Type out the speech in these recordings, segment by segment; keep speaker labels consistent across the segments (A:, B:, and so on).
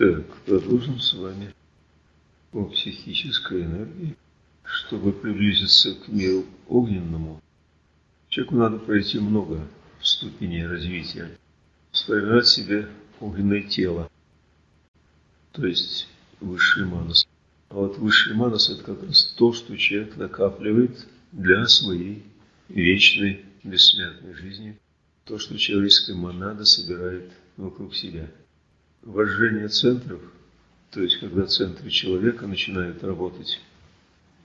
A: Так, продолжим с вами о психической энергии. Чтобы приблизиться к миру огненному, человеку надо пройти много ступеней развития. Сформировать себе огненное тело, то есть высший манас. А вот высший манас – это как раз то, что человек накапливает для своей вечной бессмертной жизни, то, что человеческая монада собирает вокруг себя – вожжение центров, то есть когда центры человека начинают работать,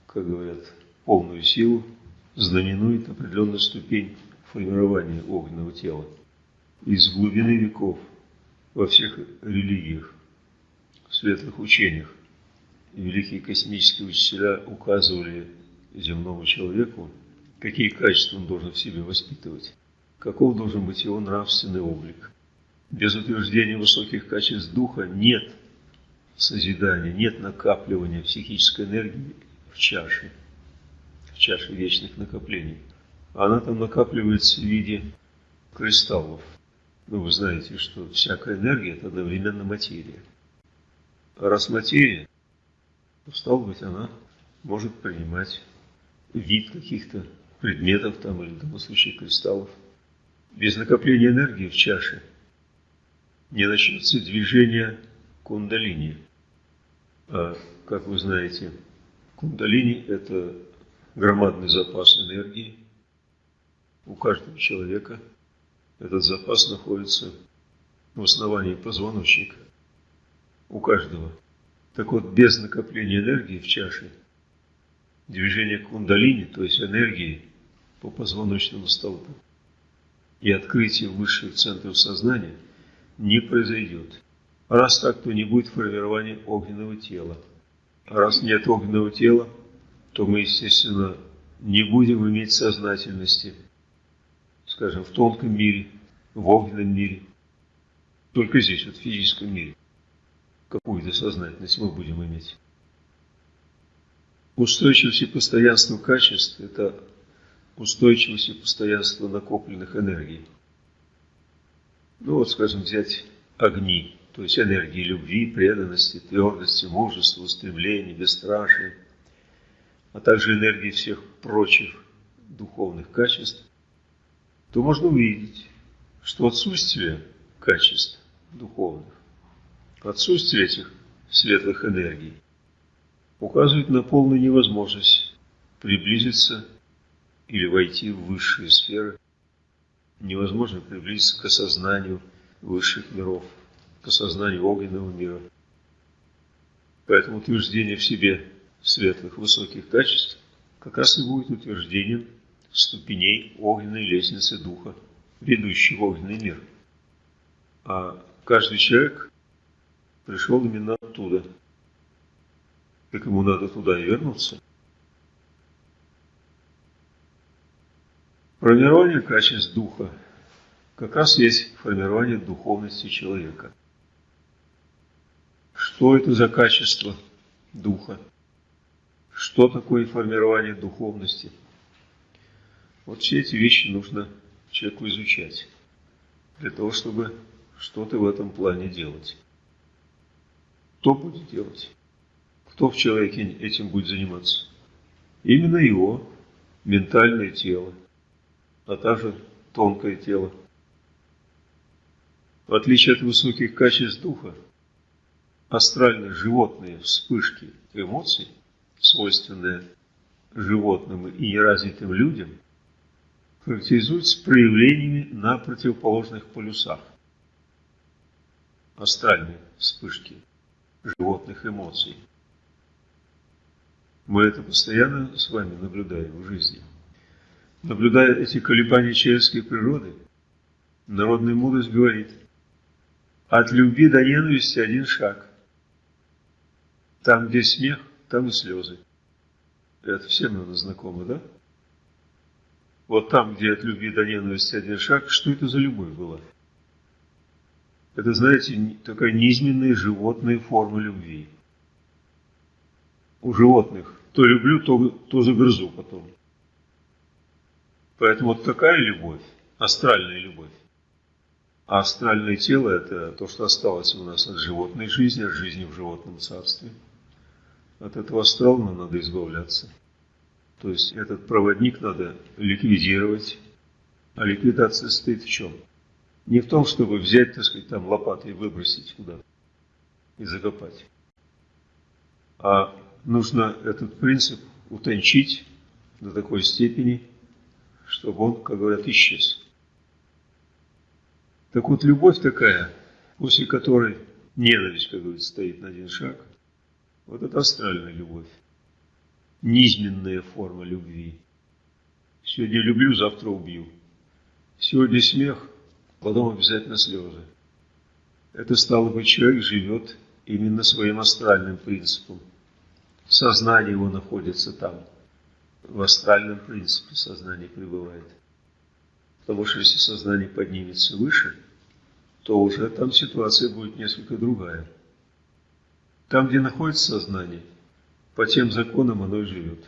A: как говорят, полную силу, знаменует определенную ступень формирования огненного тела. Из глубины веков во всех религиях, светлых учениях великие космические учителя указывали земному человеку, какие качества он должен в себе воспитывать, каков должен быть его нравственный облик – без утверждения высоких качеств духа нет созидания, нет накапливания психической энергии в чаше, в чаше вечных накоплений. Она там накапливается в виде кристаллов. Ну, вы знаете, что всякая энергия – это одновременно материя. А раз материя, то, стало быть, она может принимать вид каких-то предметов там, или в данном случае кристаллов. Без накопления энергии в чаше – не начнется движение кундалини. А, как вы знаете, кундалини – это громадный запас энергии у каждого человека. Этот запас находится в основании позвоночника у каждого. Так вот, без накопления энергии в чаше, движение кундалини, то есть энергии по позвоночному столбу, и открытие высших центров сознания – не произойдет. Раз так, то не будет формирования огненного тела. Раз нет огненного тела, то мы, естественно, не будем иметь сознательности, скажем, в тонком мире, в огненном мире. Только здесь, вот в физическом мире. Какую-то сознательность мы будем иметь. Устойчивость и постоянство качеств – это устойчивость и постоянство накопленных энергий. Ну вот, скажем, взять огни, то есть энергии любви, преданности, твердости, мужества, устремления, бесстрашия, а также энергии всех прочих духовных качеств, то можно увидеть, что отсутствие качеств духовных, отсутствие этих светлых энергий указывает на полную невозможность приблизиться или войти в высшие сферы невозможно приблизиться к осознанию высших миров, к осознанию огненного мира. Поэтому утверждение в себе светлых высоких качеств как раз и будет утверждением ступеней огненной лестницы Духа, ведущей в огненный мир. А каждый человек пришел именно оттуда. Так ему надо туда и вернуться. Формирование качеств духа как раз есть формирование духовности человека. Что это за качество духа? Что такое формирование духовности? Вот все эти вещи нужно человеку изучать, для того, чтобы что-то в этом плане делать. Кто будет делать? Кто в человеке этим будет заниматься? Именно его ментальное тело – а также тонкое тело. В отличие от высоких качеств духа, астральные животные вспышки эмоций, свойственные животным и неразвитым людям, характеризуются проявлениями на противоположных полюсах. Астральные вспышки животных эмоций. Мы это постоянно с вами наблюдаем в жизни. Наблюдая эти колебания человеческой природы, народная мудрость говорит, от любви до ненависти один шаг. Там, где смех, там и слезы. Это всем, наверное, знакомо, да? Вот там, где от любви до ненависти один шаг, что это за любовь была? Это, знаете, такая низменная животная форма любви. У животных то люблю, то, то загрызу потом. Поэтому вот такая любовь, астральная любовь, А астральное тело – это то, что осталось у нас от животной жизни, от жизни в животном царстве. От этого астрала нам надо избавляться. То есть этот проводник надо ликвидировать. А ликвидация стоит в чем? Не в том, чтобы взять, так сказать, там лопатой и выбросить куда и закопать. А нужно этот принцип утончить до такой степени, чтобы он, как говорят, исчез. Так вот, любовь такая, после которой ненависть, как говорится, стоит на один шаг, вот это астральная любовь. Низменная форма любви. Сегодня люблю, завтра убью. Сегодня смех, потом обязательно слезы. Это стало быть, человек живет именно своим астральным принципом. Сознание его находится там. В астральном принципе сознание пребывает. Потому что если сознание поднимется выше, то уже там ситуация будет несколько другая. Там, где находится сознание, по тем законам оно и живет.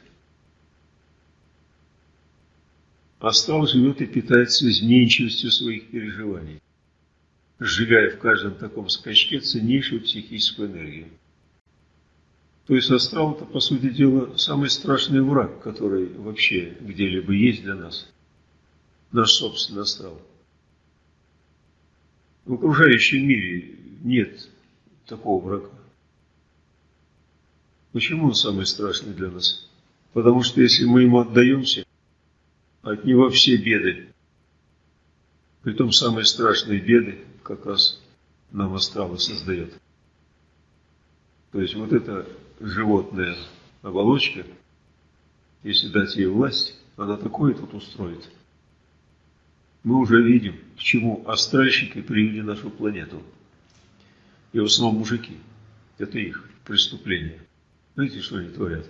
A: Астрал живет и питается изменчивостью своих переживаний, сжигая в каждом таком скачке ценнейшую психическую энергию. То есть астрал – это, по сути дела, самый страшный враг, который вообще где-либо есть для нас. Наш собственный астрал. В окружающем мире нет такого врага. Почему он самый страшный для нас? Потому что если мы ему отдаемся, от него все беды. Притом самые страшные беды как раз нам астралы создает. То есть вот эта животная оболочка, если дать ей власть, она такое тут устроит. Мы уже видим, к чему астральщики привели нашу планету. И в основном мужики. Это их преступление. Знаете, что они творят?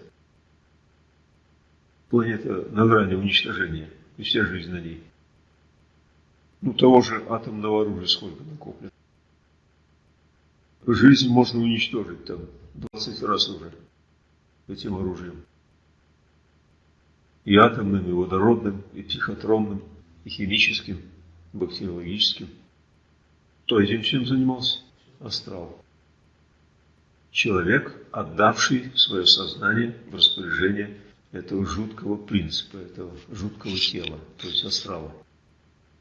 A: Планета на грани уничтожения, и вся жизнь на ней. Ну, того же атомного оружия сколько накоплено. Жизнь можно уничтожить там 20 раз уже этим оружием. И атомным, и водородным, и психотронным, и химическим, бактериологическим. Кто этим чем занимался? Астрал человек, отдавший свое сознание в распоряжение этого жуткого принципа, этого жуткого тела, то есть астрала.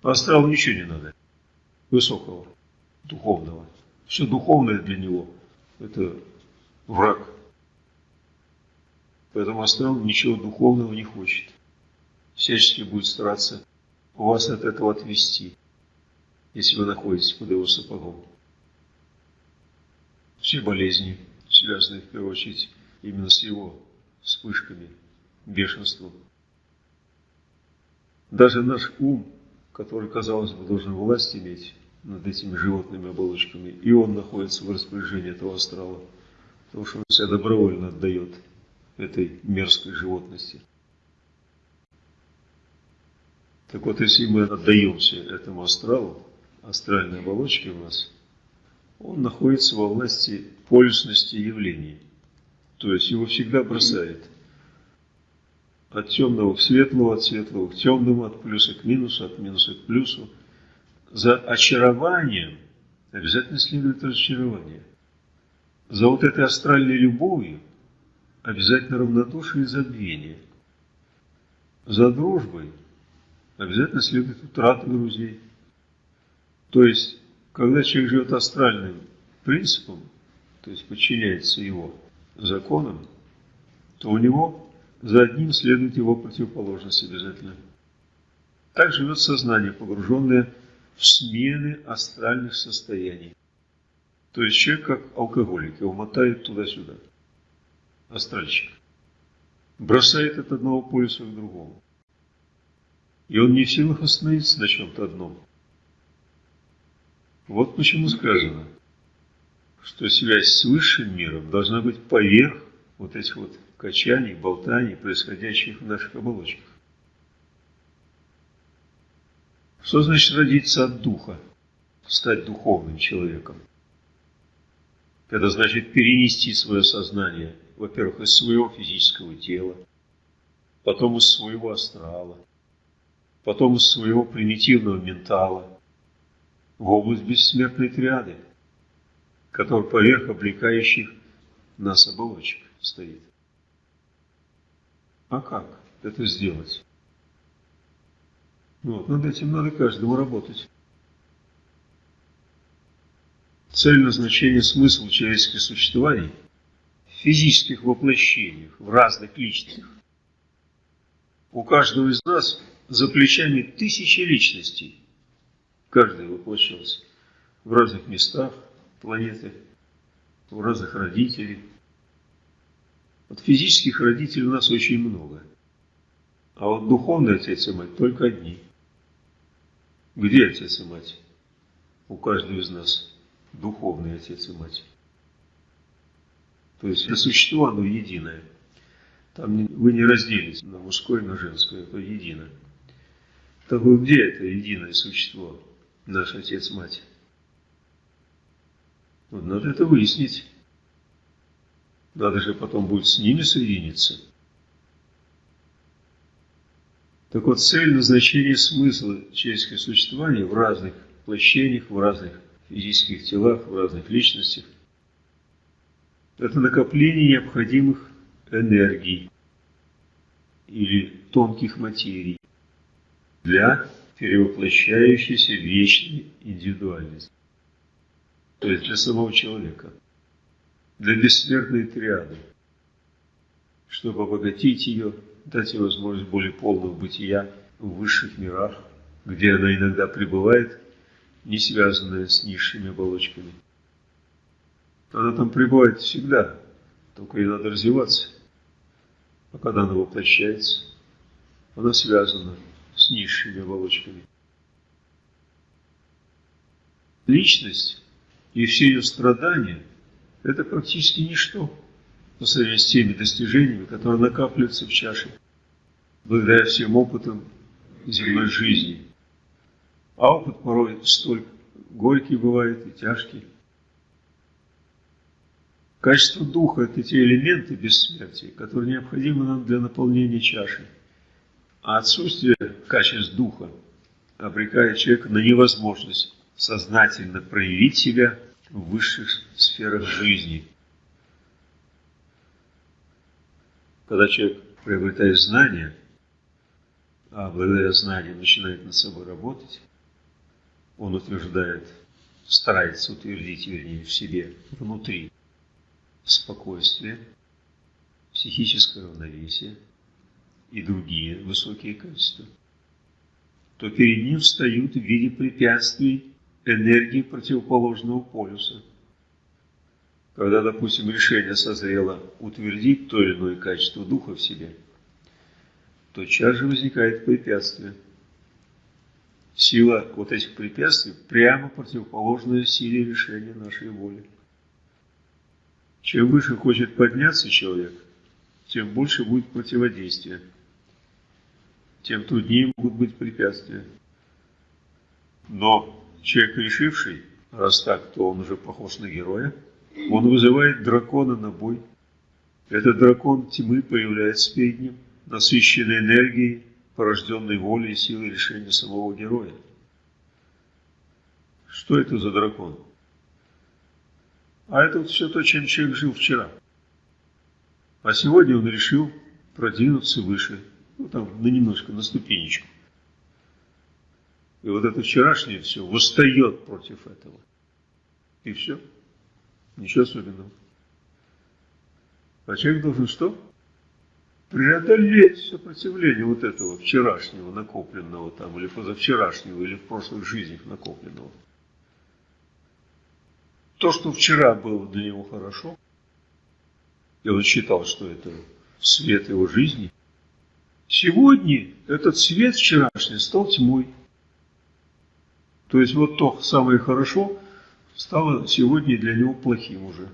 A: А астралу ничего не надо, высокого, духовного. Все духовное для него – это враг. Поэтому астрал ничего духовного не хочет. Всячески будет стараться вас от этого отвести, если вы находитесь под его сапогом все болезни, связанные в первую очередь именно с его вспышками, бешенством. Даже наш ум, который, казалось бы, должен власть иметь над этими животными оболочками, и он находится в распоряжении этого астрала, потому что он себя добровольно отдает этой мерзкой животности. Так вот, если мы отдаемся этому астралу, астральной оболочке у нас – он находится во власти полюсности явлений. То есть его всегда бросает от темного к светлому, от светлого к темному, от плюса к минусу, от минуса к плюсу. За очарованием обязательно следует разочарование. За вот этой астральной любовью обязательно равнодушие и забвение. За дружбой обязательно следует утрата друзей. То есть когда человек живет астральным принципом, то есть подчиняется его законам, то у него за одним следует его противоположность обязательно. Так живет сознание, погруженное в смены астральных состояний. То есть человек как алкоголик, его мотает туда-сюда. Астральщик. Бросает от одного полюса к другому. И он не в силах остановиться на чем-то одном. Вот почему сказано, что связь с высшим миром должна быть поверх вот этих вот качаний, болтаний, происходящих в наших оболочках. Что значит родиться от духа, стать духовным человеком? Это значит перенести свое сознание, во-первых, из своего физического тела, потом из своего астрала, потом из своего примитивного ментала – в область бессмертной триады, который поверх облекающих нас оболочек стоит. А как это сделать? Вот, над этим надо каждому работать. Цель назначения, смысл человеческих существований в физических воплощениях, в разных личностях. У каждого из нас за плечами тысячи личностей. Каждый воплощался в разных местах планеты, у разных родителей. Вот физических родителей у нас очень много. А вот духовный отец и мать только одни. Где отец и мать? У каждого из нас духовный отец и мать. То есть существо, оно единое. Там вы не разделите на мужское на женское, это едино. Так вот где это единое существо, наш отец-мать? Вот надо это выяснить. Надо же потом будет с ними соединиться. Так вот, цель назначения смысла человеческого существования в разных воплощениях, в разных физических телах, в разных личностях – это накопление необходимых энергий или тонких материй для перевоплощающейся вечной индивидуальности. То есть для самого человека, для бессмертной триады, чтобы обогатить ее – дать ей возможность более полного бытия в высших мирах, где она иногда пребывает, не связанная с низшими оболочками. Она там пребывает всегда, только ей надо развиваться. А когда она воплощается, она связана с низшими оболочками. Личность и все ее страдания – это практически ничто по сравнению с теми достижениями, которые накапливаются в чаше, благодаря всем опытам земной жизни. А опыт порой столь горький бывает и тяжкий. Качество духа – это те элементы бессмертия, которые необходимы нам для наполнения чаши. А отсутствие качеств духа обрекает человека на невозможность сознательно проявить себя в высших сферах жизни – Когда человек приобретает знания, а благодаря знаниям начинает над собой работать, он утверждает, старается утвердить, вернее, в себе, внутри, спокойствие, психическое равновесие и другие высокие качества, то перед ним встают в виде препятствий энергии противоположного полюса – когда, допустим, решение созрело утвердить то или иное качество духа в себе, то же возникает препятствие. Сила вот этих препятствий прямо противоположная силе решения нашей воли. Чем выше хочет подняться человек, тем больше будет противодействия, тем труднее могут быть препятствия. Но человек решивший, раз так, то он уже похож на героя, он вызывает дракона на бой. Этот дракон тьмы появляется перед ним, насыщенный энергией, порожденной волей и силой решения самого героя. Что это за дракон? А это вот все то, чем человек жил вчера. А сегодня он решил продвинуться выше, ну там на немножко, на ступенечку. И вот это вчерашнее все восстает против этого. И все. Ничего особенного. А человек должен что? Преодолеть сопротивление вот этого вчерашнего накопленного там, или позавчерашнего, или в прошлых жизнях накопленного. То, что вчера было для него хорошо, и он считал, что это свет его жизни, сегодня этот свет вчерашний стал тьмой. То есть вот то самое хорошо, стало сегодня для него плохим уже.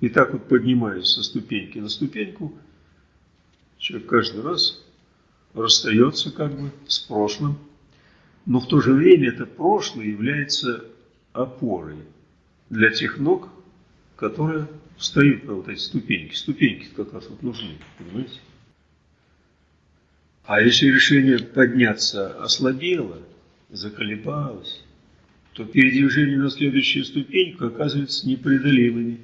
A: И так вот поднимаясь со ступеньки на ступеньку, человек каждый раз расстается как бы с прошлым, но в то же время это прошлое является опорой для тех ног, которые встают на вот эти ступеньки. Ступеньки как раз вот нужны, понимаете? А если решение подняться ослабело, заколебалось, то передвижение на следующую ступеньку оказывается непреодолимыми.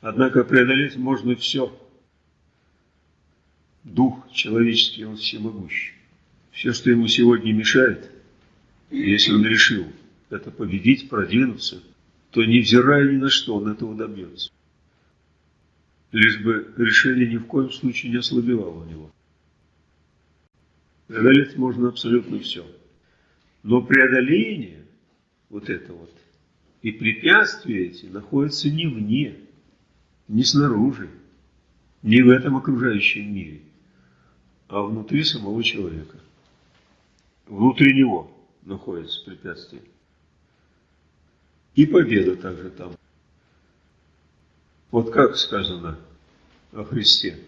A: Однако преодолеть можно все. Дух человеческий, он всемогущий. Все, что ему сегодня мешает, если он решил это победить, продвинуться, то невзирая ни на что, он этого добьется. Лишь бы решение ни в коем случае не ослабевало у него. Преодолеть можно абсолютно все. Но преодоление вот это вот и препятствия эти находятся не вне, не снаружи, не в этом окружающем мире, а внутри самого человека. Внутри него находится препятствие. И победа также там. Вот как сказано о Христе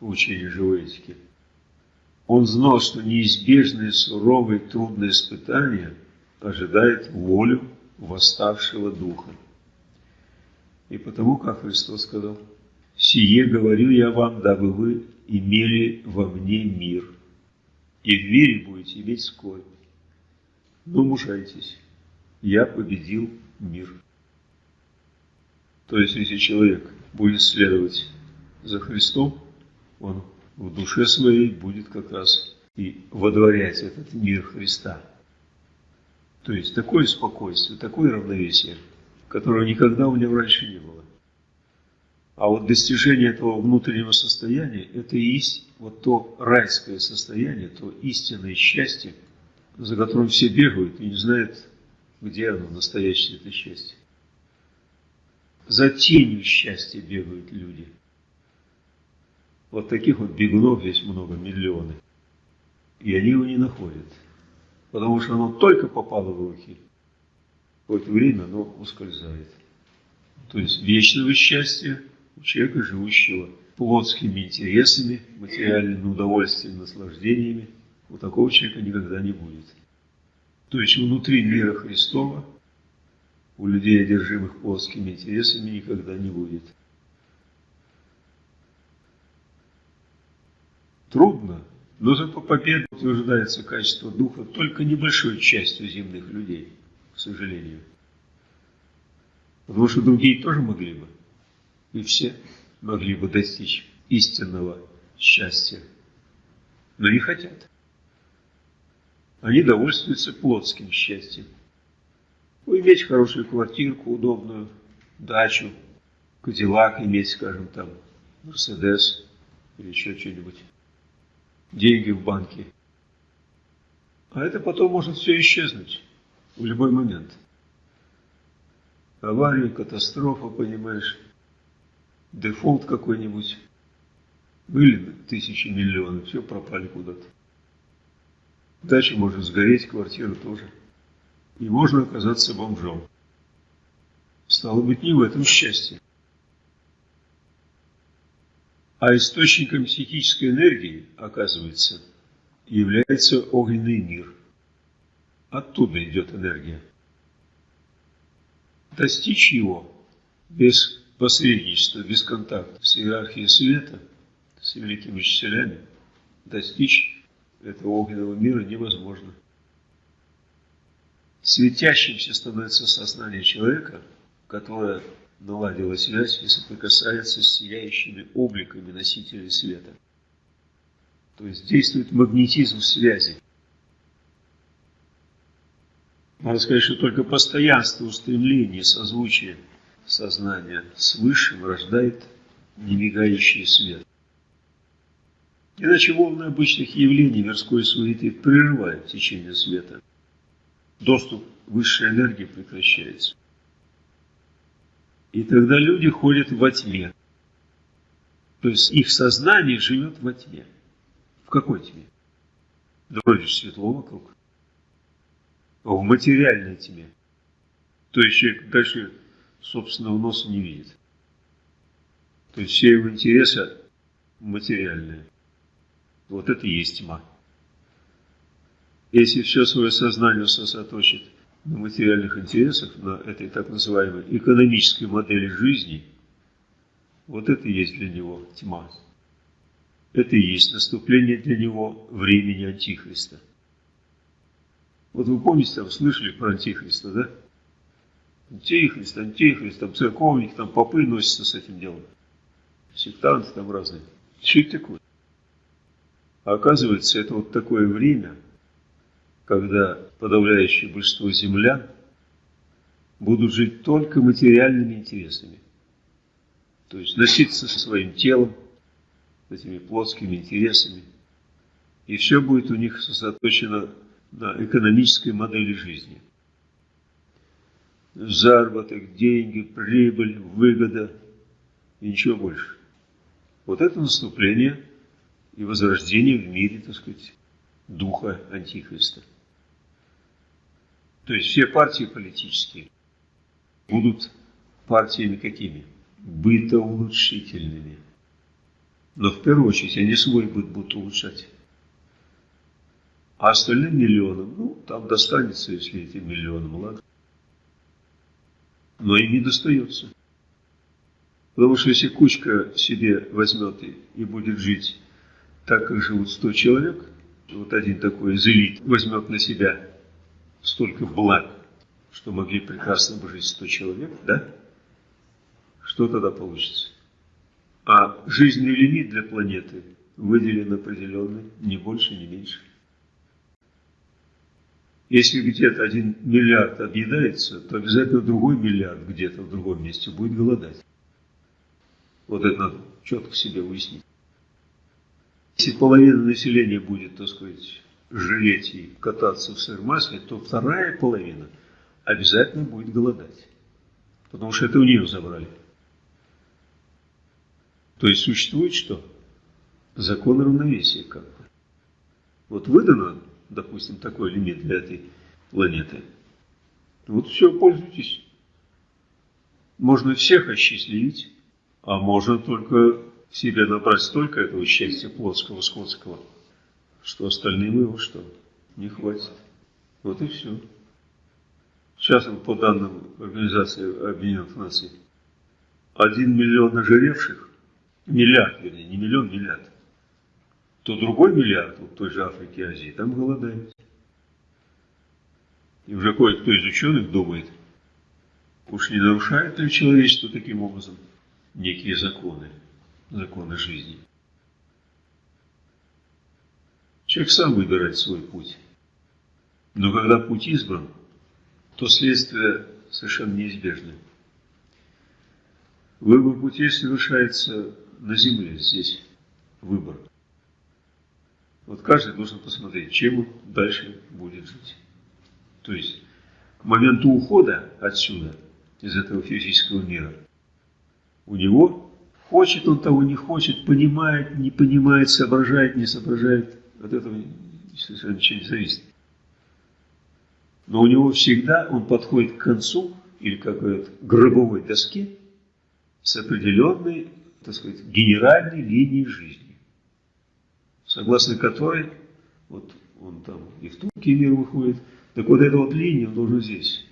A: в учении живой. Он знал, что неизбежные суровые трудные испытания ожидает волю восставшего Духа. И потому, как Христос сказал, «Сие говорю я вам, дабы вы имели во мне мир, и в мире будете иметь скорбь. Но мужайтесь, я победил мир». То есть, если человек будет следовать за Христом, он в душе своей будет как раз и водворять этот мир Христа. То есть такое спокойствие, такое равновесие, которого никогда у него раньше не было. А вот достижение этого внутреннего состояния, это и есть вот то райское состояние, то истинное счастье, за которым все бегают и не знают, где оно, настоящее это счастье. За тенью счастья бегают люди. Вот таких вот бегунов есть много, миллионы. И они его не находят потому что оно только попало в руки, какое-то время оно ускользает. То есть вечного счастья у человека, живущего плотскими интересами, материальными удовольствиями, наслаждениями, у такого человека никогда не будет. То есть внутри мира Христова у людей, одержимых плотскими интересами, никогда не будет. Трудно но зато победа утверждается качество духа только небольшой частью земных людей, к сожалению. Потому что другие тоже могли бы, и все могли бы достичь истинного счастья, но не хотят. Они довольствуются плотским счастьем. Ну, иметь хорошую квартирку, удобную, дачу, кадиллак иметь, скажем, там, Мерседес или еще что-нибудь деньги в банке. А это потом может все исчезнуть в любой момент. Авария, катастрофа, понимаешь, дефолт какой-нибудь. Были тысячи миллионов, все пропали куда-то. Дача может сгореть, квартира тоже. И можно оказаться бомжом. Стало быть, не в этом счастье. А источником психической энергии, оказывается, является огненный мир. Оттуда идет энергия. Достичь его без посредничества, без контакта с иерархией света, с великими учителями, достичь этого огненного мира невозможно. Светящимся становится сознание человека, которое наладила связь и соприкасается с сияющими обликами носителей света. То есть действует магнетизм связи. Надо сказать, что только постоянство устремления, созвучие сознания с Высшим рождает немигающий свет. Иначе волны обычных явлений мирской суеты прерывают течение света. Доступ высшей энергии прекращается. И тогда люди ходят во тьме. То есть их сознание живет во тьме. В какой тьме? Да вроде светло вокруг. В материальной тьме. То есть человек дальше собственного носа не видит. То есть все его интересы материальные. Вот это и есть тьма. Если все свое сознание сосредоточит на материальных интересах, на этой так называемой экономической модели жизни, вот это и есть для него тьма. Это и есть наступление для него времени Антихриста. Вот вы помните, там слышали про Антихриста, да? Антихрист, Антихрист, там церковники, там попы носятся с этим делом. Сектанты там разные. Что это такое? А оказывается, это вот такое время, когда подавляющее большинство землян будут жить только материальными интересами. То есть носиться со своим телом, этими плотскими интересами. И все будет у них сосредоточено на экономической модели жизни. Заработок, деньги, прибыль, выгода и ничего больше. Вот это наступление и возрождение в мире, так сказать, духа Антихриста. То есть все партии политические будут партиями какими? Бытоулучшительными. Но в первую очередь они свой быт будут улучшать. А остальным миллионам, ну, там достанется, если этим миллионам, ладно. Но им не достается. Потому что если кучка себе возьмет и, и будет жить так, как живут 100 человек, вот один такой из элит возьмет на себя столько благ, что могли прекрасно бы жить 100 человек, да? Что тогда получится? А жизненный лимит для планеты выделен определенный, не больше, не меньше. Если где-то один миллиард объедается, то обязательно другой миллиард где-то в другом месте будет голодать. Вот это надо четко себе выяснить. Если половина населения будет, так сказать, жалеть и кататься в сыр масле, то вторая половина обязательно будет голодать. Потому что это у нее забрали. То есть существует что? Закон равновесия как бы. Вот выдано допустим, такой лимит для этой планеты. Вот все, пользуйтесь. Можно всех осчастливить, а можно только себе набрать столько этого счастья плотского, сходского, что остальным его что? Не хватит. Вот и все. Сейчас, по данным Организации Объединенных Наций, один миллион ожиревших, миллиард, вернее, не миллион, миллиард, то другой миллиард, вот той же Африки и Азии, там голодает. И уже кое-кто из ученых думает, уж не нарушает ли человечество таким образом некие законы, законы жизни. Человек сам выбирает свой путь. Но когда путь избран, то следствие совершенно неизбежны. Выбор путей совершается на земле, здесь выбор. Вот каждый должен посмотреть, чем он дальше будет жить. То есть к моменту ухода отсюда, из этого физического мира, у него, хочет он того, не хочет, понимает, не понимает, соображает, не соображает, от этого совершенно ничего не зависит. Но у него всегда он подходит к концу, или как говорят, гробовой доске, с определенной, так сказать, генеральной линией жизни согласно которой, вот он там и в тонкий мир выходит, так вот эту вот линию он должен здесь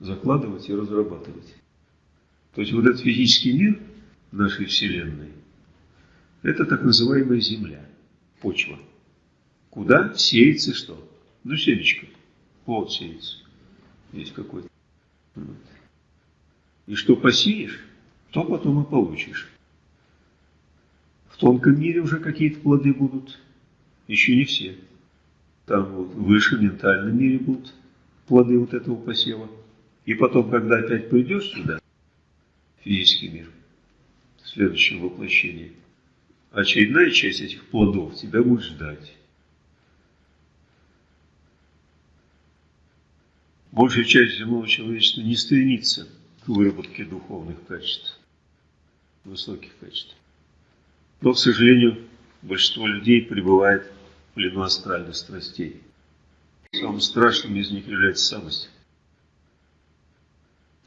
A: закладывать и разрабатывать. То есть вот этот физический мир нашей Вселенной, это так называемая Земля, почва. Куда сеется что? Ну, семечко, плод сеется. Есть какой-то. Вот. И что посеешь, то потом и получишь тонком мире уже какие-то плоды будут. Еще не все. Там вот выше, в ментальном мире будут плоды вот этого посева. И потом, когда опять придешь сюда, физический мир, в следующем воплощении, очередная часть этих плодов тебя будет ждать. Большая часть земного человечества не стремится к выработке духовных качеств, высоких качеств. Но, к сожалению, большинство людей пребывает в плену астральных страстей. Самым страшным из них является самость.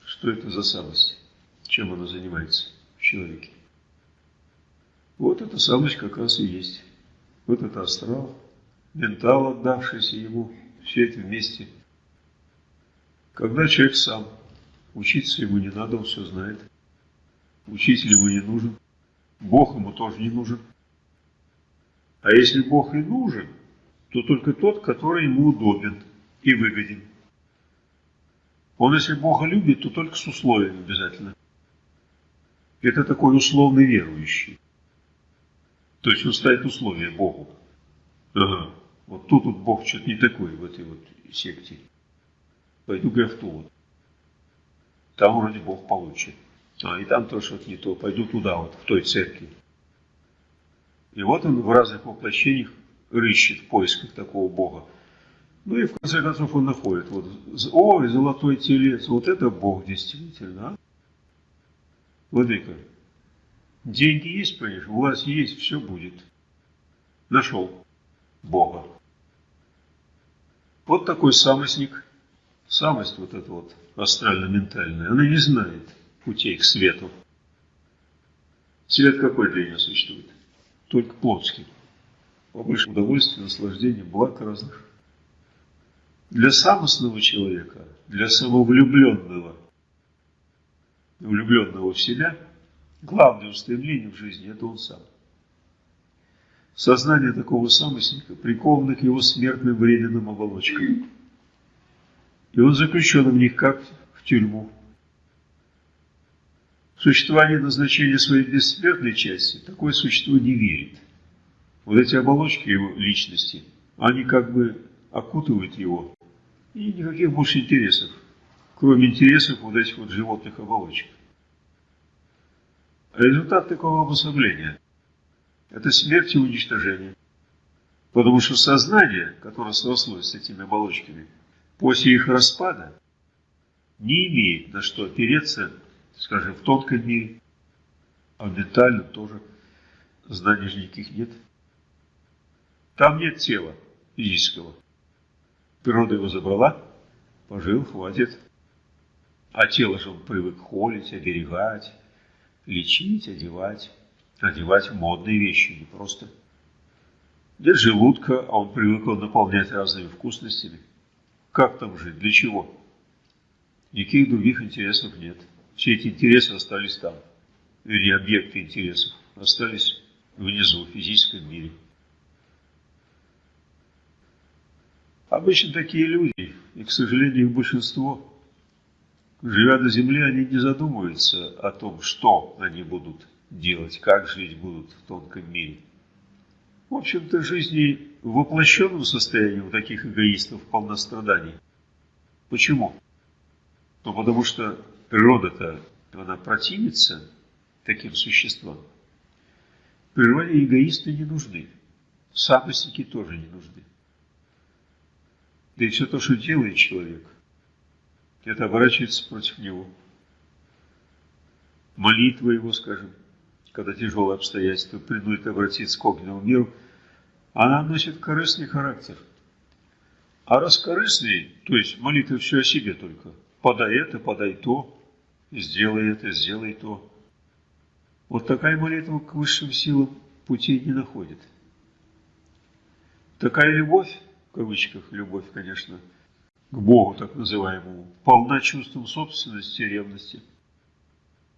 A: Что это за самость? Чем она занимается в человеке? Вот эта самость как раз и есть. Вот это астрал, ментал, отдавшийся ему, все это вместе. Когда человек сам, учиться ему не надо, он все знает. Учитель ему не нужен. Бог ему тоже не нужен. А если Бог и нужен, то только тот, который ему удобен и выгоден. Он, если Бога любит, то только с условием обязательно. Это такой условный верующий. То есть он ставит условия Богу. Ага, вот тут вот Бог что-то не такой в этой вот секте. Пойду-ка в ту вот. Там вроде Бог получит. А, и там тоже что-то не то. Пойду туда вот, в той церкви. И вот он в разных воплощениях рыщет в поисках такого Бога. Ну и в конце концов он находит. Вот, ой, золотой телец, вот это Бог действительно. А? Владыка, деньги есть, понимаешь, власть есть, все будет. Нашел Бога. Вот такой самостник. Самость вот эта вот астрально-ментальная, она не знает путей к свету. Свет какой для нее существует? Только плотский. Побольше удовольствия, наслаждения, благ разных. Для самостного человека, для самовлюбленного, влюбленного в себя, главное устремление в жизни – это он сам. Сознание такого самостника приковано к его смертным временным оболочкам. И он заключен в них, как в тюрьму. Существование назначения своей бессмертной части такое существо не верит. Вот эти оболочки его личности, они как бы окутывают его, и никаких больше интересов, кроме интересов вот этих вот животных оболочек. Результат такого обособления – это смерть и уничтожение. Потому что сознание, которое срослось с этими оболочками, после их распада, не имеет на что опереться, скажем, в тонком мире, а в ментальном тоже знаний же никаких нет. Там нет тела физического. Природа его забрала, пожил, хватит. А тело же он привык холить, оберегать, лечить, одевать, одевать модные вещи, не просто. Нет желудка, а он привык его наполнять разными вкусностями. Как там жить, для чего? Никаких других интересов нет. Все эти интересы остались там. Вернее, объекты интересов остались внизу, в физическом мире. Обычно такие люди, и, к сожалению, их большинство, живя на земле, они не задумываются о том, что они будут делать, как жить будут в тонком мире. В общем-то, жизни в воплощенном состоянии у таких эгоистов полна страданий. Почему? Ну, потому что природа-то, она противится таким существам. Природе эгоисты не нужны, самостники тоже не нужны. Да и все то, что делает человек, это оборачивается против него. Молитва его, скажем, когда тяжелые обстоятельства принудят обратиться к огненному миру, она носит корыстный характер. А раз корыстный, то есть молитва все о себе только, подай это, подай то, сделай это, сделай то. Вот такая молитва к высшим силам путей не находит. Такая любовь в кавычках любовь, конечно, к Богу так называемому, полна чувством собственности и ревности.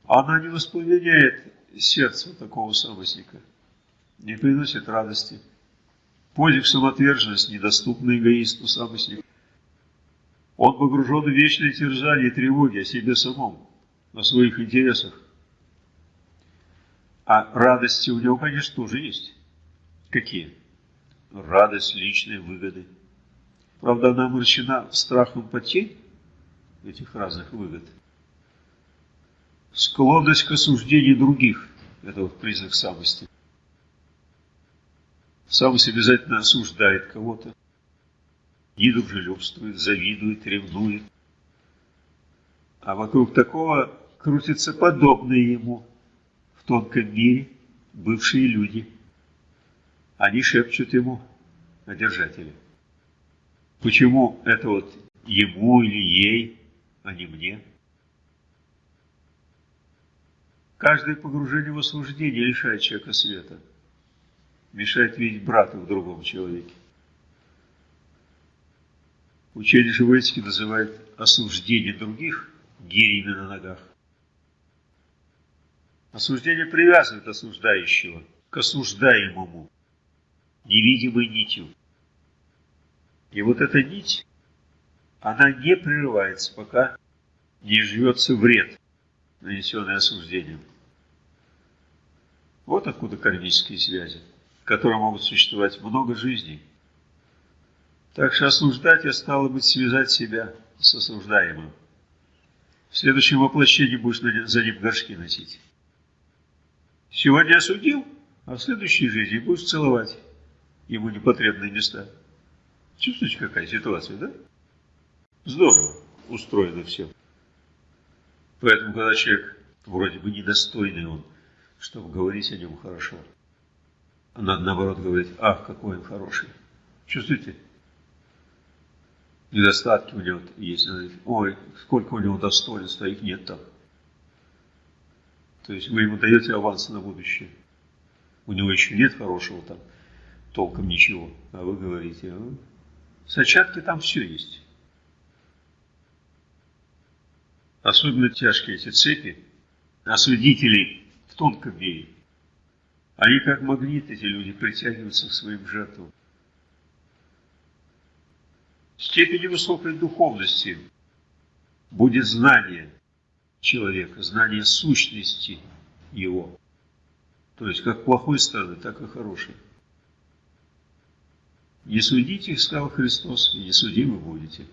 A: Она не воспламеняет сердце такого самостника, не приносит радости. Подвиг самоотверженность недоступна эгоисту самостнику. Он погружен в вечное терзание и тревоги о себе самом, о своих интересах. А радости у него, конечно, тоже есть. Какие? радость личной выгоды. Правда, она омрачена страхом потерь этих разных выгод. Склонность к осуждению других – это вот признак самости. Самость обязательно осуждает кого-то, недружелюбствует, завидует, ревнует. А вокруг такого крутятся подобные ему в тонком мире бывшие люди – они шепчут ему о держателе. Почему это вот ему или ей, а не мне? Каждое погружение в осуждение лишает человека света, мешает видеть брата в другом человеке. Учение живой называет осуждение других гирями на ногах. Осуждение привязывает осуждающего к осуждаемому невидимой нитью. И вот эта нить она не прерывается, пока не живется вред, нанесенный осуждением. Вот откуда кармические связи, которые могут существовать много жизней. Так что осуждать я стало быть связать себя с осуждаемым. В следующем воплощении будешь за ним горшки носить. Сегодня осудил, а в следующей жизни будешь целовать ему непотребные места. Чувствуете, какая ситуация, да? Здорово устроено все. Поэтому, когда человек вроде бы недостойный он, чтобы говорить о нем хорошо, а надо наоборот говорить, ах, какой он хороший. Чувствуете? Недостатки у него есть. Ой, сколько у него достоинства, их нет там. То есть вы ему даете аванс на будущее. У него еще нет хорошего там, толком ничего. А вы говорите, а, сачатки там все есть. Особенно тяжкие эти цепи, осудителей в тонком мире. Они как магнит, эти люди, притягиваются к своим жертвам. Степень высокой духовности будет знание человека, знание сущности его. То есть как плохой стороны, так и хорошей. Не судите их, сказал Христос, и не судимы будете.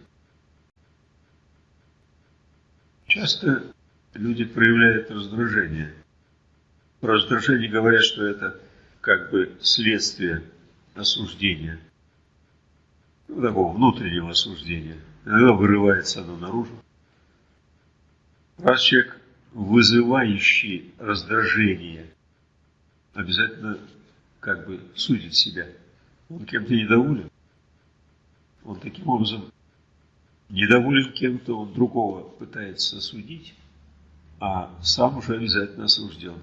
A: Часто люди проявляют раздражение. Про раздражение говорят, что это как бы следствие осуждения, ну, такого внутреннего осуждения. Иногда вырывается оно наружу. Раз человек, вызывающий раздражение, обязательно как бы судит себя. Он кем-то недоволен. Он таким образом недоволен кем-то, он другого пытается осудить, а сам уже обязательно осужден.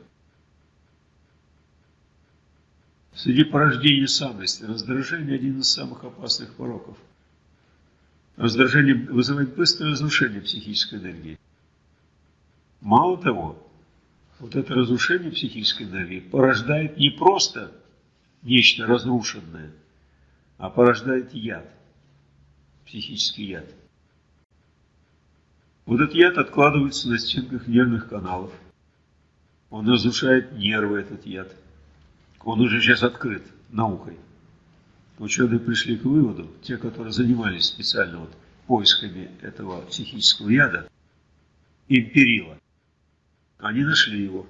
A: Среди порождений самости раздражение – один из самых опасных пороков. Раздражение вызывает быстрое разрушение психической энергии. Мало того, вот это разрушение психической энергии порождает не просто нечто разрушенное, а порождает яд, психический яд. Вот этот яд откладывается на стенках нервных каналов. Он разрушает нервы, этот яд. Он уже сейчас открыт наукой. Ученые пришли к выводу, те, которые занимались специально вот поисками этого психического яда, империла, они нашли его.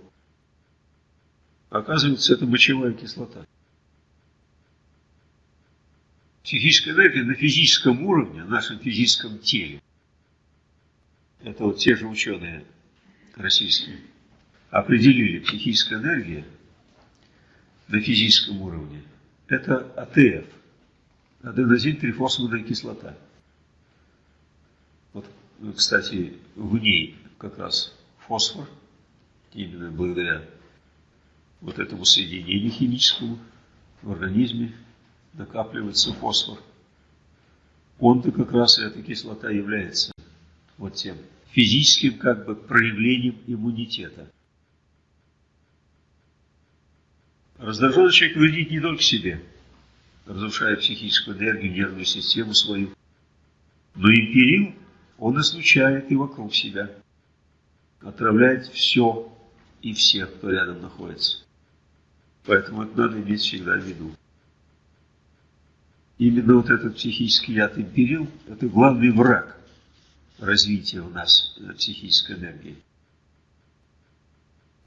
A: Оказывается, это мочевая кислота. Психическая энергия на физическом уровне, на нашем физическом теле. Это вот те же ученые российские определили психическая энергия на физическом уровне. Это АТФ, аденозин-трифосфорная кислота. Вот, кстати, в ней как раз фосфор – именно благодаря вот этому соединению химическому в организме накапливается фосфор. Он-то как раз эта кислота является вот тем физическим как бы проявлением иммунитета. Раздраженный человек вредит не только себе, разрушая психическую энергию, нервную систему свою, но империл он излучает и вокруг себя, отравляет все, и всех, кто рядом находится. Поэтому это надо иметь всегда в виду. Именно вот этот психический яд империл – это главный враг развития у нас психической энергии.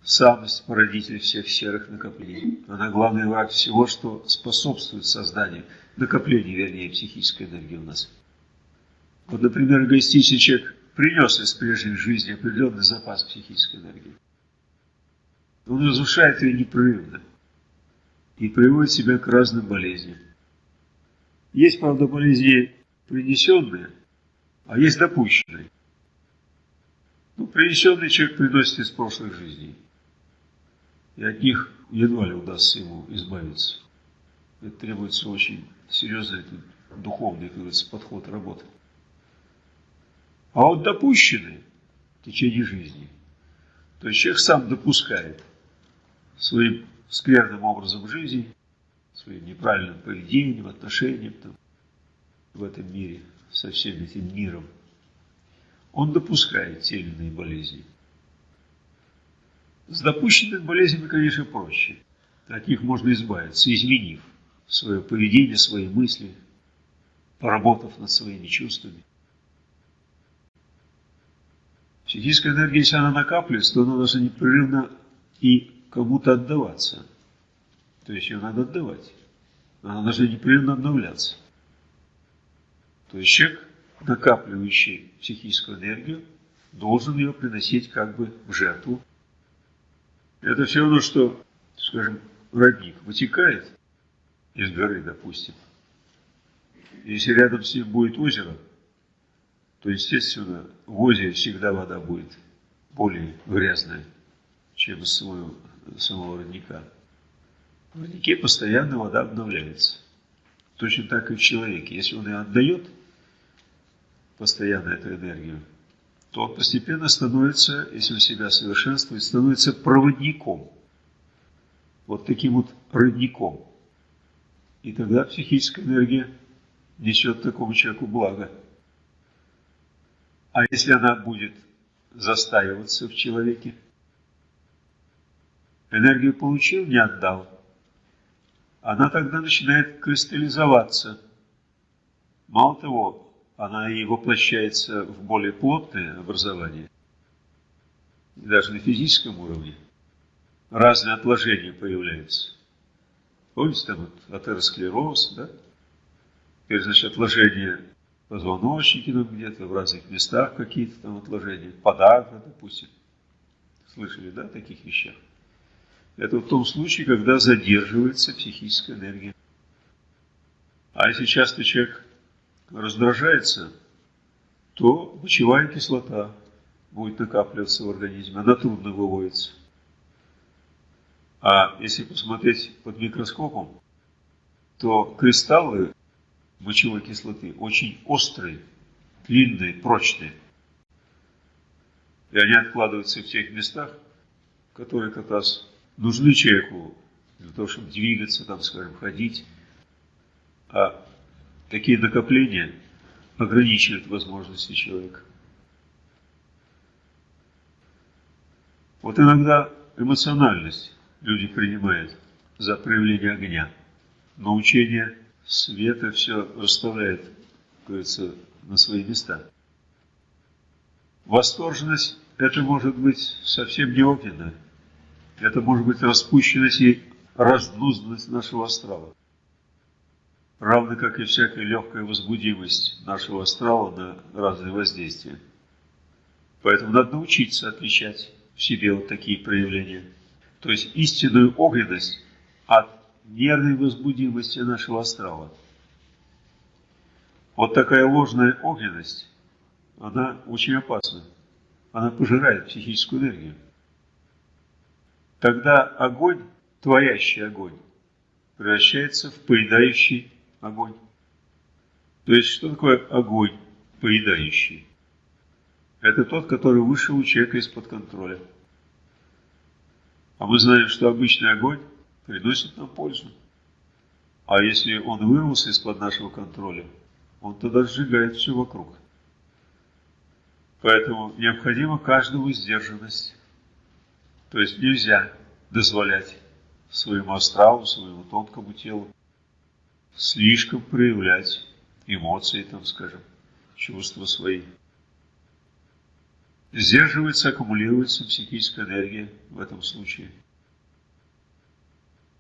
A: Самость – породитель всех серых накоплений. Она главный враг всего, что способствует созданию, накоплению, вернее, психической энергии у нас. Вот, например, эгоистичный человек принес из прежней жизни определенный запас психической энергии. Он разрушает ее непрерывно и приводит себя к разным болезням. Есть, правда, болезни принесенные, а есть допущенные. Ну, принесенный человек приносит из прошлых жизней. И от них едва ли удастся ему избавиться. Это требуется очень серьезный духовный, как говорится, подход работы. А вот допущенные в течение жизни, то есть человек сам допускает – своим скверным образом жизни, своим неправильным поведением, отношением, там, в этом мире, со всем этим миром, он допускает те или иные болезни. С допущенными болезнями, конечно, проще. От них можно избавиться, изменив свое поведение, свои мысли, поработав над своими чувствами. Психическая энергия, если она накапливается, то она должна непрерывно и кому-то отдаваться. То есть ее надо отдавать. Она должна непрерывно обновляться. То есть человек, накапливающий психическую энергию, должен ее приносить как бы в жертву. Это все равно, что, скажем, родник вытекает из горы, допустим. Если рядом с ним будет озеро, то, естественно, в озере всегда вода будет более грязная, чем из самого, самого родника. В роднике постоянно вода обновляется. Точно так и в человеке. Если он ее отдает постоянно эту энергию, то он постепенно становится, если он себя совершенствует, становится проводником. Вот таким вот родником. И тогда психическая энергия несет такому человеку благо. А если она будет застаиваться в человеке, энергию получил, не отдал, она тогда начинает кристаллизоваться. Мало того, она и воплощается в более плотное образование, даже на физическом уровне. Разные отложения появляются. Помните, там вот атеросклероз, да? Теперь, значит, отложения позвоночники там где-то, в разных местах какие-то там отложения, подагра, допустим. Слышали, да, о таких вещах? Это в том случае, когда задерживается психическая энергия. А если часто человек раздражается, то мочевая кислота будет накапливаться в организме, она трудно выводится. А если посмотреть под микроскопом, то кристаллы мочевой кислоты очень острые, длинные, прочные. И они откладываются в тех местах, которые как раз нужны человеку для того, чтобы двигаться, там, скажем, ходить. А такие накопления ограничивают возможности человека. Вот иногда эмоциональность люди принимают за проявление огня. Но учение света все расставляет, говорится, на свои места. Восторженность – это может быть совсем не огненная. Это может быть распущенность и раздузданность нашего астрала. Равно как и всякая легкая возбудимость нашего астрала на разные воздействия. Поэтому надо научиться отличать в себе вот такие проявления – то есть истинную огненность от нервной возбудимости нашего астрала. Вот такая ложная огненность, она очень опасна. Она пожирает психическую энергию. Тогда огонь, творящий огонь, превращается в поедающий огонь. То есть, что такое огонь поедающий? Это тот, который вышел у человека из-под контроля. А мы знаем, что обычный огонь приносит нам пользу. А если он вырвался из-под нашего контроля, он тогда сжигает все вокруг. Поэтому необходима каждому сдержанность. То есть нельзя дозволять своему астралу, своему тонкому телу слишком проявлять эмоции, там, скажем, чувства свои. Сдерживается, аккумулируется психическая энергия в этом случае.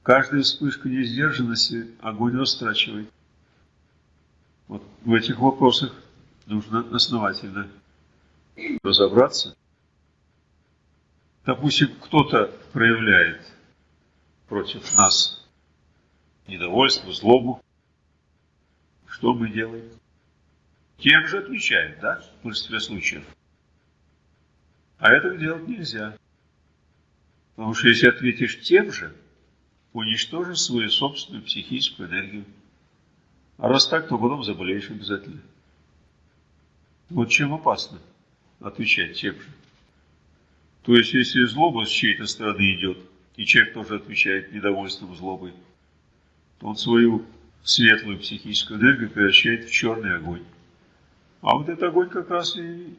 A: Каждая вспышка несдержанности огонь растрачивает. Вот в этих вопросах нужно основательно разобраться. Допустим, кто-то проявляет против нас недовольство, злобу. Что мы делаем? Тем же отвечаем, да, в большинстве случаев. А этого делать нельзя. Потому что если ответишь тем же, уничтожишь свою собственную психическую энергию. А раз так, то потом заболеешь обязательно. Вот чем опасно отвечать тем же. То есть, если злоба с чьей-то стороны идет, и человек тоже отвечает недовольством злобой, то он свою светлую психическую энергию превращает в черный огонь. А вот этот огонь как раз и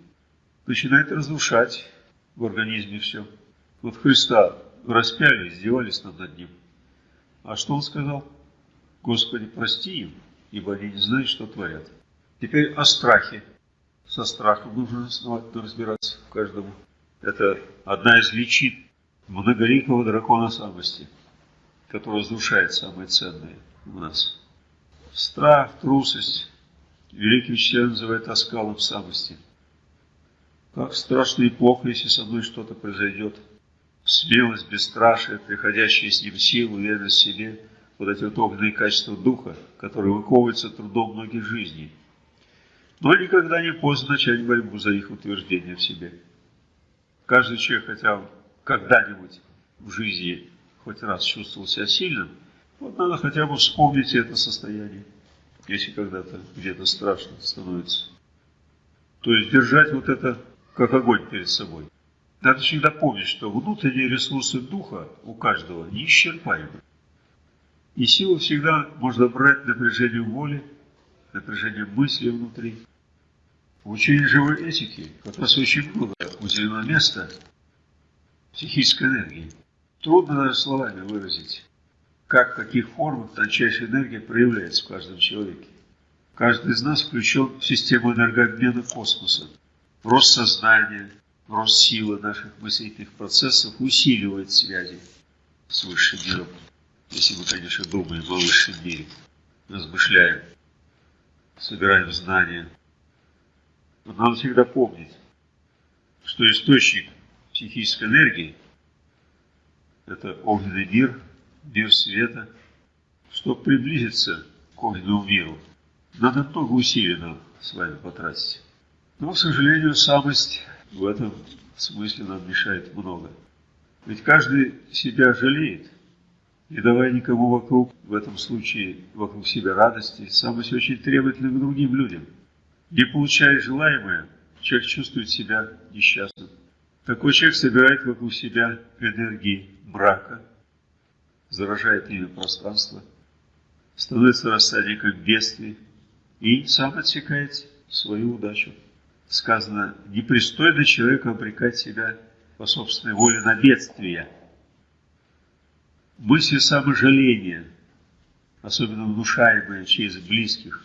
A: начинает разрушать в организме все. Вот Христа распяли, издевались над ним. А что он сказал? Господи, прости им, ибо они не знают, что творят. Теперь о страхе. Со страхом нужно основательно разбираться каждому. Это одна из личин многоликого дракона самости, который разрушает самое ценное у нас. Страх, трусость. Великий учитель называет оскалом самости. Как страшно и плохо, если со мной что-то произойдет. Смелость, бесстрашие, приходящая с ним сила, уверенность в себе, вот эти вот огненные качества духа, которые выковываются трудом многих жизней. Но никогда не поздно начать борьбу за их утверждение в себе. Каждый человек, хотя когда-нибудь в жизни хоть раз чувствовал себя сильным, вот надо хотя бы вспомнить это состояние, если когда-то где-то страшно становится. То есть держать вот это как огонь перед собой. Надо всегда помнить, что внутренние ресурсы духа у каждого неисчерпаемы. И силу всегда можно брать напряжение воли, напряжение мысли внутри. В учении живой этики как раз очень много уделено места психической энергии. Трудно даже словами выразить, как, в каких формах тончайшая энергия проявляется в каждом человеке. Каждый из нас включен в систему энергообмена космоса. Рост сознания, рост силы наших мыслительных процессов усиливает связи с высшим миром. Если мы, конечно, думаем о высшем мире, размышляем, собираем знания. Надо всегда помнить, что источник психической энергии – это огненный мир, мир света. Чтобы приблизиться к огненному миру, надо много усилий нам с вами потратить. Но, к сожалению, самость в этом смысле нам мешает много. Ведь каждый себя жалеет, не давая никому вокруг, в этом случае вокруг себя радости, самость очень требовательна к другим людям. Не получая желаемое, человек чувствует себя несчастным. Такой человек собирает вокруг себя энергии брака, заражает ими пространство, становится рассадником бедствий и сам отсекает свою удачу. Сказано, непристойно человеку обрекать себя по собственной воле на бедствие. Мысли саможаления, особенно внушаемые через близких,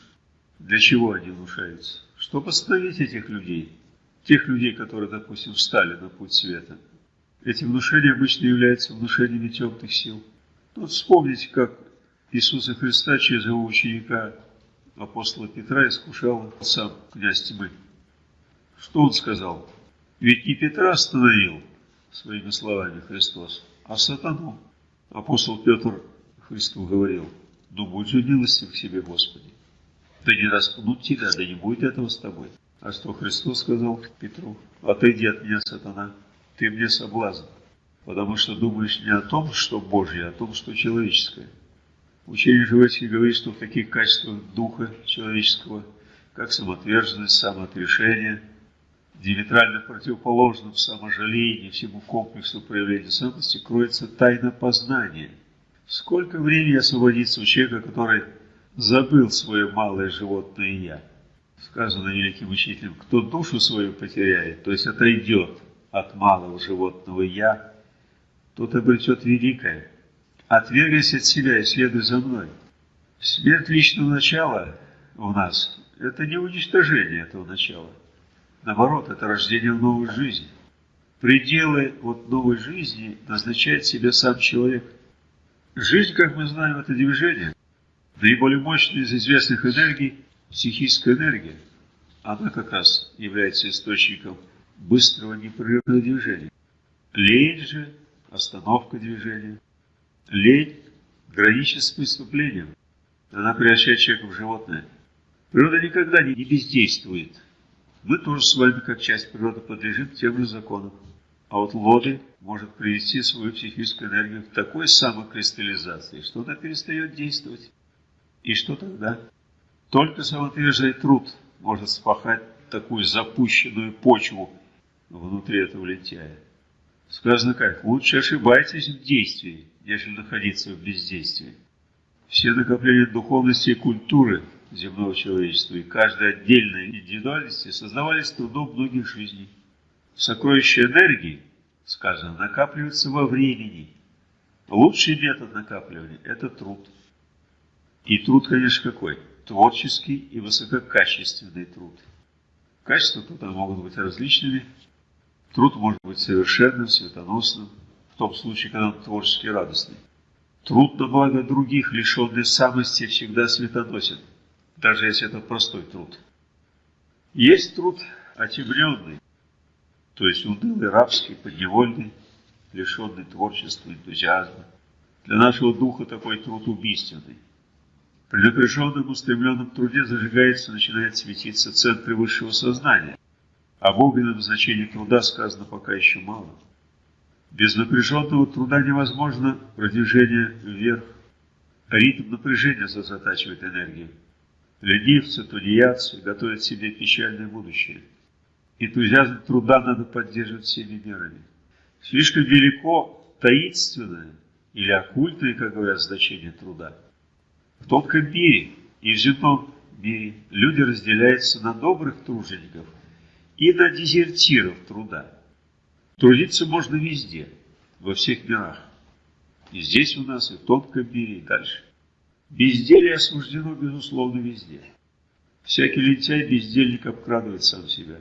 A: для чего они внушаются? Чтобы остановить этих людей, тех людей, которые, допустим, встали на путь света. Эти внушения обычно являются внушениями темных сил. Вот вспомните, как Иисуса Христа через его ученика апостола Петра искушал сам князь тьмы. Что он сказал? Ведь не Петра остановил своими словами Христос, а сатану. Апостол Петр Христу говорил, ну будь же милостив к себе, Господи. Да не распнут тебя, да не будет этого с тобой. А что Христос сказал Петру? Отойди от меня, сатана, ты мне соблазн, потому что думаешь не о том, что Божье, а о том, что человеческое. Учение Живецкий говорит, что в таких качествах духа человеческого, как самоотверженность, самоотрешение, диаметрально противоположном саможалении всему комплексу проявления самости, кроется тайна познания. Сколько времени освободится у человека, который забыл свое малое животное «я»? Сказано великим учителем, кто душу свою потеряет, то есть отойдет от малого животного «я», тот обретет великое – Отвергайся от себя и следуй за мной. Смерть личного начала у нас – это не уничтожение этого начала. Наоборот, это рождение в новой жизни. Пределы вот новой жизни назначает себе сам человек. Жизнь, как мы знаем, это движение. Наиболее мощная из известных энергий – психическая энергия. Она как раз является источником быстрого непрерывного движения. Лень же – остановка движения – Лень граничит с преступлением. Она превращает человека в животное. Природа никогда не бездействует. Мы тоже с вами, как часть природы, подлежим тем же законам. А вот лоды может привести свою психическую энергию к такой самокристаллизации, что она перестает действовать. И что тогда? Только самоотверженный труд может спахать такую запущенную почву внутри этого лентяя. Сказано как? Лучше ошибайтесь в действии, нежели находиться в бездействии. Все накопления духовности и культуры земного человечества и каждой отдельной индивидуальности создавались трудом многих жизней. Сокровища энергии, сказано, накапливаются во времени. Лучший метод накапливания – это труд. И труд, конечно, какой? Творческий и высококачественный труд. Качества труда могут быть различными. Труд может быть совершенным, светоносным, в том случае, когда он творчески радостный. Труд на благо других, лишенный самости, всегда светоносен, даже если это простой труд. Есть труд отемленный, то есть унылый, рабский, подневольный, лишенный творчества, энтузиазма. Для нашего духа такой труд убийственный. При напряженном, устремленном труде зажигается, начинает светиться центры высшего сознания. Об огненном значении труда сказано пока еще мало. Без напряженного труда невозможно продвижение вверх. Ритм напряжения затачивает энергию. Ленивцы, тунеядцы готовят себе печальное будущее. Энтузиазм труда надо поддерживать всеми мерами. Слишком велико таинственное или оккультное, как говорят, значение труда. В тонком мире и земном мире люди разделяются на добрых тружеников и на дезертиров труда. Трудиться можно везде, во всех мирах. И здесь у нас, и в тонком мире, и дальше. Безделие осуждено, безусловно, везде. Всякий лентяй бездельник обкрадывает сам себя.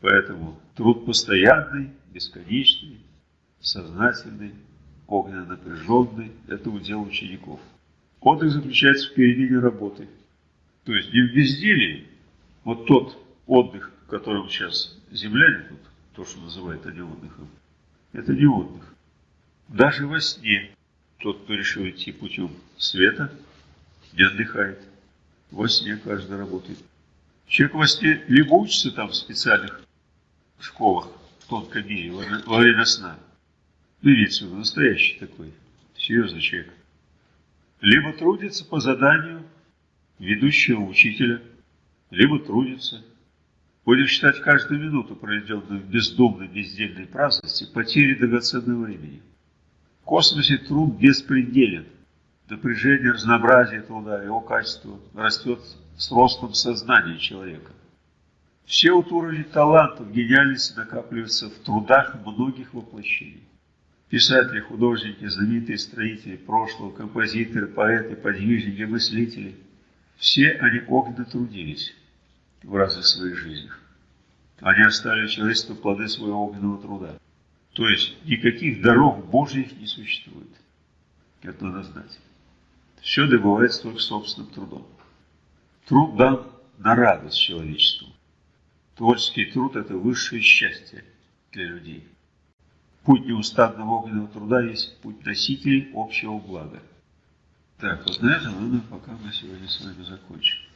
A: Поэтому труд постоянный, бесконечный, сознательный, огненно напряженный – это удел учеников. Отдых заключается в перемене работы. То есть не в безделии. Вот тот отдых, в котором сейчас земляне тут то, что называют они отдыхом, это не отдых. Даже во сне тот, кто решил идти путем света, не отдыхает. Во сне каждый работает. Человек во сне либо учится там в специальных школах, в тонком мире, во время сна. Ну, имеется в виду настоящий такой, серьезный человек. Либо трудится по заданию ведущего учителя, либо трудится Будем считать каждую минуту, проведенную в бездумной, бездельной праздности, потерей драгоценного времени. В космосе труд беспределен. Напряжение, разнообразие труда, его качество растет с ростом сознания человека. Все вот уровни талантов, гениальности накапливаются в трудах многих воплощений. Писатели, художники, знаменитые строители прошлого, композиторы, поэты, подвижники, мыслители – все они огненно трудились в разных своих жизнях. Они оставили человечеству плоды своего огненного труда. То есть никаких даров Божьих не существует. Это надо знать. Все добывается только собственным трудом. Труд дан на радость человечеству. Творческий труд – это высшее счастье для людей. Путь неустанного огненного труда есть путь носителей общего блага. Так, вот на этом мы пока мы сегодня с вами закончим.